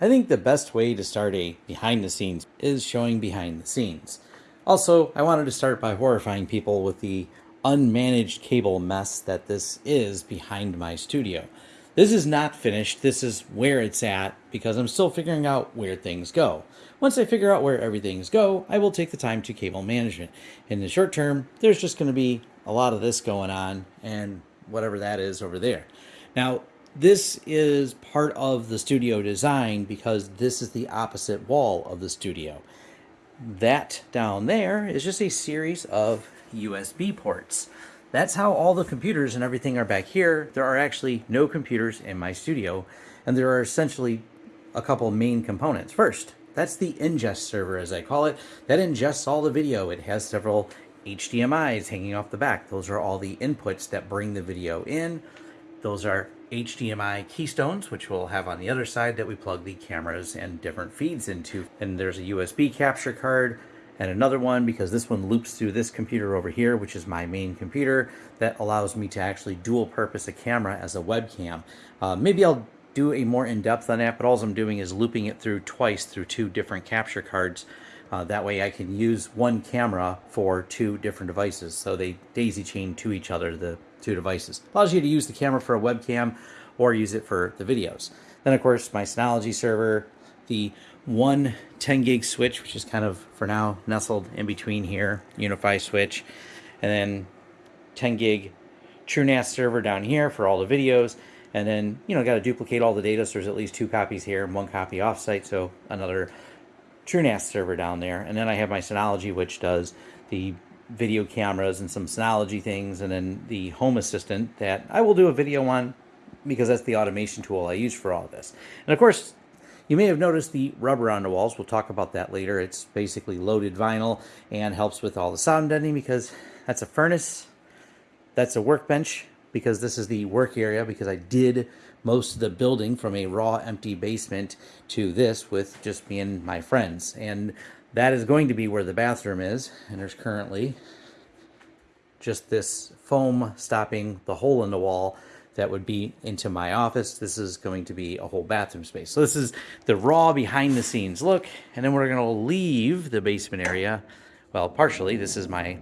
I think the best way to start a behind the scenes is showing behind the scenes. Also, I wanted to start by horrifying people with the unmanaged cable mess that this is behind my studio. This is not finished, this is where it's at because I'm still figuring out where things go. Once I figure out where everything's go, I will take the time to cable management. In the short term, there's just going to be a lot of this going on and whatever that is over there. Now, this is part of the studio design because this is the opposite wall of the studio. That down there is just a series of USB ports. That's how all the computers and everything are back here. There are actually no computers in my studio, and there are essentially a couple main components. First, that's the ingest server, as I call it. That ingests all the video. It has several HDMIs hanging off the back. Those are all the inputs that bring the video in. Those are HDMI keystones, which we'll have on the other side that we plug the cameras and different feeds into. And there's a USB capture card and another one because this one loops through this computer over here, which is my main computer that allows me to actually dual purpose a camera as a webcam. Uh, maybe I'll do a more in-depth on that, but all I'm doing is looping it through twice through two different capture cards. Uh, that way I can use one camera for two different devices. So they daisy chain to each other, the two devices. Allows you to use the camera for a webcam or use it for the videos. Then of course my Synology server, the one 10 gig switch, which is kind of for now nestled in between here, UniFi switch, and then 10 gig TrueNAS server down here for all the videos. And then, you know, got to duplicate all the data. So there's at least two copies here and one copy offsite. So another TrueNAS server down there. And then I have my Synology, which does the video cameras and some Synology things. And then the Home Assistant that I will do a video on because that's the automation tool I use for all this. And of course, you may have noticed the rubber on the walls. We'll talk about that later. It's basically loaded vinyl and helps with all the sound deadening because that's a furnace. That's a workbench because this is the work area because I did most of the building from a raw empty basement to this with just me and my friends. And that is going to be where the bathroom is. And there's currently just this foam stopping the hole in the wall that would be into my office. This is going to be a whole bathroom space. So this is the raw behind the scenes look. And then we're going to leave the basement area. Well, partially, this is my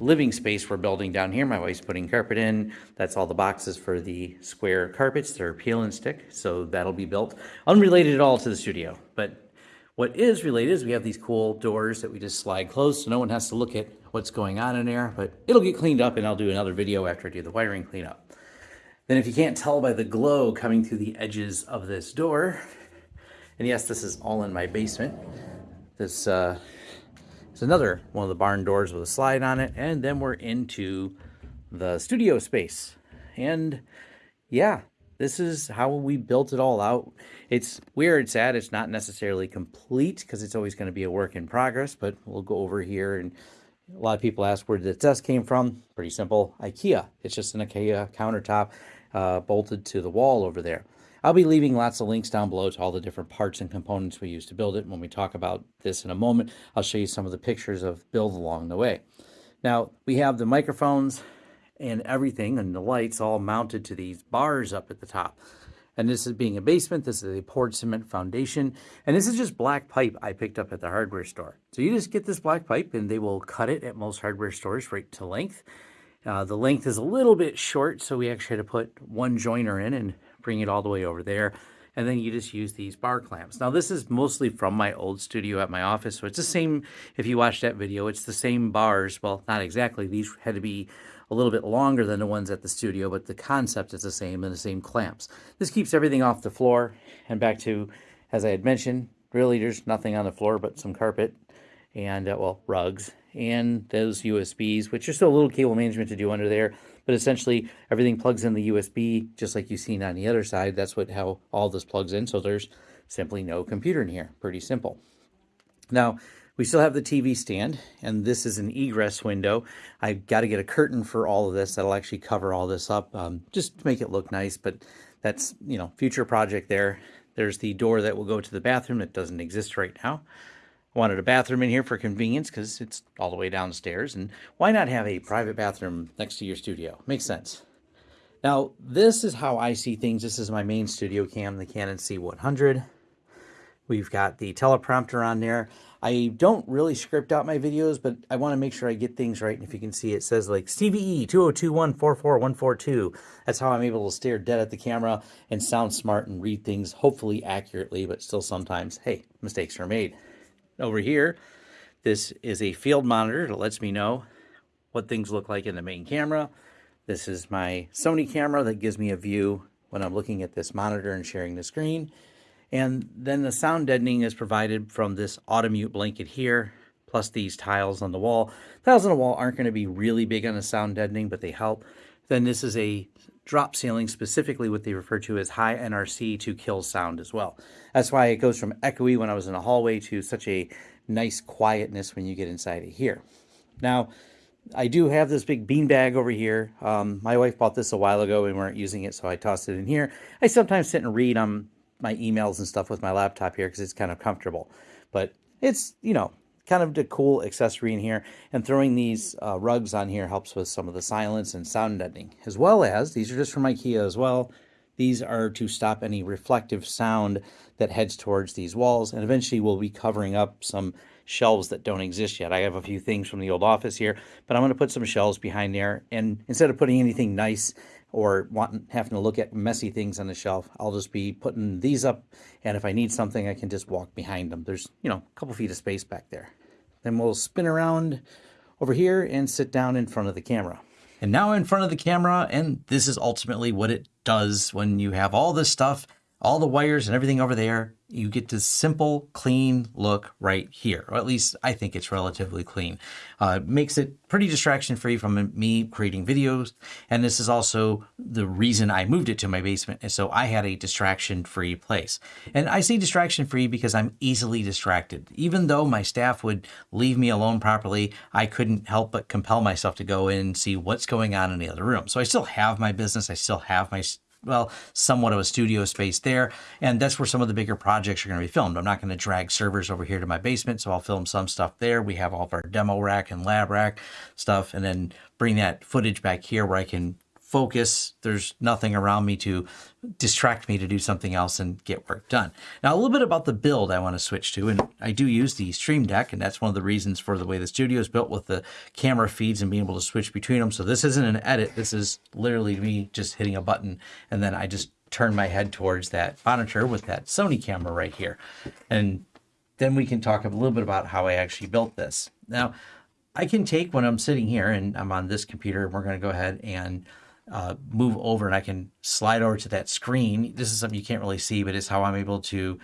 living space we're building down here. My wife's putting carpet in. That's all the boxes for the square carpets. They're peel and stick, so that'll be built. Unrelated at all to the studio. But what is related is we have these cool doors that we just slide closed so no one has to look at what's going on in there. But it'll get cleaned up and I'll do another video after I do the wiring cleanup. Then if you can't tell by the glow coming through the edges of this door, and yes, this is all in my basement, this uh, is another one of the barn doors with a slide on it, and then we're into the studio space. And yeah, this is how we built it all out. It's where it's at. It's not necessarily complete because it's always going to be a work in progress, but we'll go over here and a lot of people ask where the desk came from. Pretty simple, IKEA. It's just an IKEA countertop uh, bolted to the wall over there. I'll be leaving lots of links down below to all the different parts and components we use to build it. When we talk about this in a moment, I'll show you some of the pictures of build along the way. Now, we have the microphones and everything and the lights all mounted to these bars up at the top. And this is being a basement, this is a poured cement foundation, and this is just black pipe I picked up at the hardware store. So you just get this black pipe and they will cut it at most hardware stores right to length. Uh, the length is a little bit short, so we actually had to put one joiner in and bring it all the way over there. And then you just use these bar clamps. Now this is mostly from my old studio at my office, so it's the same, if you watch that video, it's the same bars. Well, not exactly. These had to be a little bit longer than the ones at the studio, but the concept is the same and the same clamps. This keeps everything off the floor. And back to, as I had mentioned, really there's nothing on the floor but some carpet and, uh, well, rugs and those USBs, which are still a little cable management to do under there. But essentially, everything plugs in the USB, just like you've seen on the other side. That's what how all this plugs in. So there's simply no computer in here. Pretty simple. Now, we still have the TV stand, and this is an egress window. I've got to get a curtain for all of this. That'll actually cover all this up, um, just to make it look nice. But that's, you know, future project there. There's the door that will go to the bathroom that doesn't exist right now wanted a bathroom in here for convenience because it's all the way downstairs. And why not have a private bathroom next to your studio? Makes sense. Now, this is how I see things. This is my main studio cam, the Canon C100. We've got the teleprompter on there. I don't really script out my videos, but I want to make sure I get things right. And if you can see, it says like CVE 202144142. That's how I'm able to stare dead at the camera and sound smart and read things hopefully accurately, but still sometimes, hey, mistakes are made. Over here, this is a field monitor that lets me know what things look like in the main camera. This is my Sony camera that gives me a view when I'm looking at this monitor and sharing the screen. And then the sound deadening is provided from this Audimute blanket here, plus these tiles on the wall. Tiles on the wall aren't going to be really big on the sound deadening, but they help. Then this is a drop ceiling, specifically what they refer to as high NRC to kill sound as well. That's why it goes from echoey when I was in a hallway to such a nice quietness when you get inside of here. Now, I do have this big bean bag over here. Um, my wife bought this a while ago. We weren't using it, so I tossed it in here. I sometimes sit and read on my emails and stuff with my laptop here because it's kind of comfortable. But it's, you know, kind of a cool accessory in here. And throwing these uh, rugs on here helps with some of the silence and sound deadening. As well as, these are just from Ikea as well. These are to stop any reflective sound that heads towards these walls. And eventually we'll be covering up some shelves that don't exist yet. I have a few things from the old office here, but I'm going to put some shelves behind there. And instead of putting anything nice or wanting, having to look at messy things on the shelf, I'll just be putting these up. And if I need something, I can just walk behind them. There's, you know, a couple feet of space back there. Then we'll spin around over here and sit down in front of the camera. And now in front of the camera, and this is ultimately what it does when you have all this stuff, all the wires and everything over there, you get this simple, clean look right here. Or at least I think it's relatively clean. Uh, makes it pretty distraction free from me creating videos. And this is also the reason I moved it to my basement. And so I had a distraction free place. And I say distraction free because I'm easily distracted. Even though my staff would leave me alone properly, I couldn't help but compel myself to go in and see what's going on in the other room. So I still have my business. I still have my well, somewhat of a studio space there. And that's where some of the bigger projects are going to be filmed. I'm not going to drag servers over here to my basement, so I'll film some stuff there. We have all of our demo rack and lab rack stuff, and then bring that footage back here where I can focus. There's nothing around me to distract me to do something else and get work done. Now, a little bit about the build I want to switch to, and I do use the Stream Deck, and that's one of the reasons for the way the studio is built with the camera feeds and being able to switch between them. So this isn't an edit. This is literally me just hitting a button, and then I just turn my head towards that monitor with that Sony camera right here. And then we can talk a little bit about how I actually built this. Now, I can take when I'm sitting here and I'm on this computer, and we're going to go ahead and uh, move over and I can slide over to that screen. This is something you can't really see, but it's how I'm able to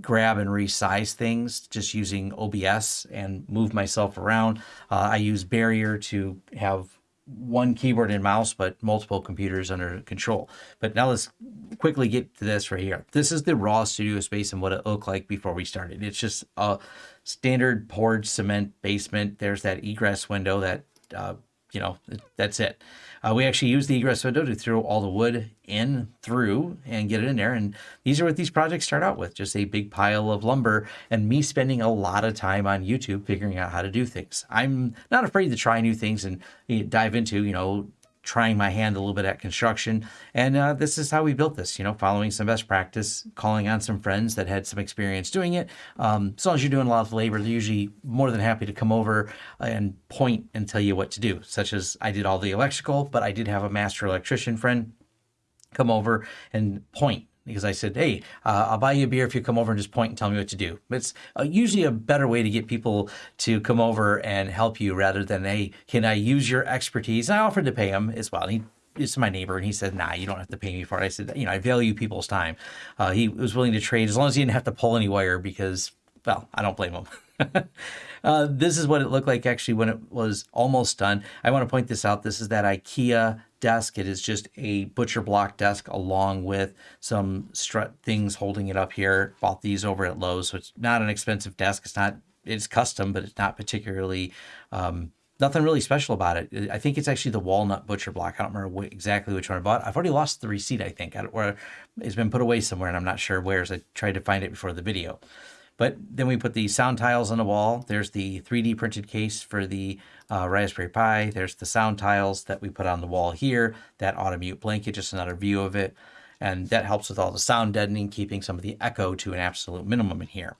grab and resize things just using OBS and move myself around. Uh, I use Barrier to have one keyboard and mouse, but multiple computers under control. But now let's quickly get to this right here. This is the raw studio space and what it looked like before we started. It's just a standard poured cement basement. There's that egress window that, uh, you know, that's it. Uh, we actually use the egress window to throw all the wood in through and get it in there. And these are what these projects start out with, just a big pile of lumber and me spending a lot of time on YouTube figuring out how to do things. I'm not afraid to try new things and dive into, you know, trying my hand a little bit at construction. And uh, this is how we built this, you know, following some best practice, calling on some friends that had some experience doing it. Um, as long as you're doing a lot of labor, they're usually more than happy to come over and point and tell you what to do, such as I did all the electrical, but I did have a master electrician friend come over and point because I said, hey, uh, I'll buy you a beer if you come over and just point and tell me what to do. It's uh, usually a better way to get people to come over and help you rather than, hey, can I use your expertise? And I offered to pay him as well. He is my neighbor, and he said, "Nah, you don't have to pay me for it." I said, "You know, I value people's time." Uh, he was willing to trade as long as he didn't have to pull any wire because, well, I don't blame him. uh, this is what it looked like actually when it was almost done. I want to point this out. This is that IKEA desk. It is just a butcher block desk along with some strut things holding it up here. Bought these over at Lowe's, so it's not an expensive desk. It's not, it's custom, but it's not particularly, um, nothing really special about it. I think it's actually the walnut butcher block. I don't remember exactly which one I bought. I've already lost the receipt, I think, or it's been put away somewhere and I'm not sure where as I tried to find it before the video. But then we put the sound tiles on the wall. There's the 3D printed case for the uh, Raspberry Pi. There's the sound tiles that we put on the wall here. That Audimute blanket, just another view of it. And that helps with all the sound deadening, keeping some of the echo to an absolute minimum in here.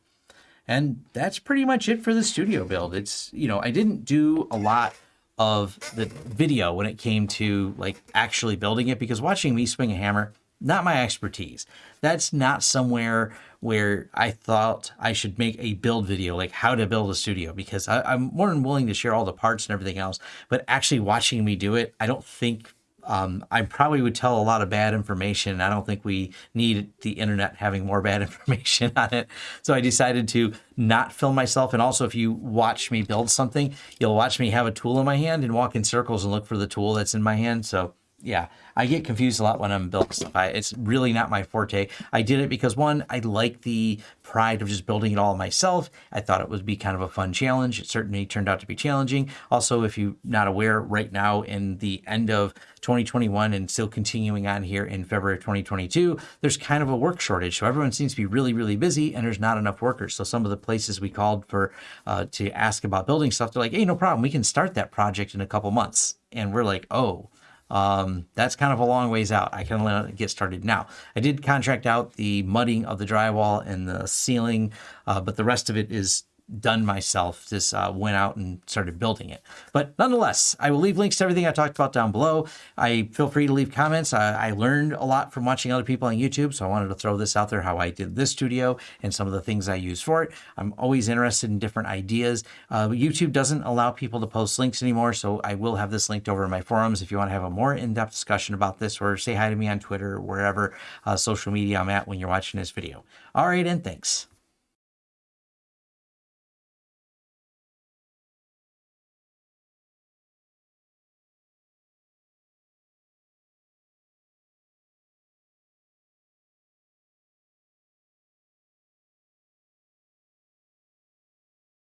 And that's pretty much it for the studio build. It's, you know, I didn't do a lot of the video when it came to like actually building it because watching me swing a hammer, not my expertise. That's not somewhere where I thought I should make a build video, like how to build a studio, because I, am more than willing to share all the parts and everything else. But actually watching me do it, I don't think um, I probably would tell a lot of bad information. I don't think we need the internet having more bad information on it. So I decided to not film myself. And also, if you watch me build something, you'll watch me have a tool in my hand and walk in circles and look for the tool that's in my hand. So yeah, I get confused a lot when I'm building stuff. I, it's really not my forte. I did it because one, I like the pride of just building it all myself. I thought it would be kind of a fun challenge. It certainly turned out to be challenging. Also, if you're not aware, right now in the end of 2021 and still continuing on here in February of 2022, there's kind of a work shortage. So everyone seems to be really, really busy and there's not enough workers. So some of the places we called for uh, to ask about building stuff, they're like, hey, no problem. We can start that project in a couple months. And we're like, oh, um, that's kind of a long ways out. I can get started now. I did contract out the mudding of the drywall and the ceiling, uh, but the rest of it is done myself. Just uh, went out and started building it. But nonetheless, I will leave links to everything I talked about down below. I feel free to leave comments. I, I, learned a lot from watching other people on YouTube, so I wanted to throw this out there how I did this studio and some of the things I use for it. I'm always interested in different ideas. Uh, YouTube doesn't allow people to post links anymore, so I will have this linked over in my forums if you want to have a more in-depth discussion about this or say hi to me on Twitter or wherever uh, social media I'm at when you're watching this video. All right, and thanks.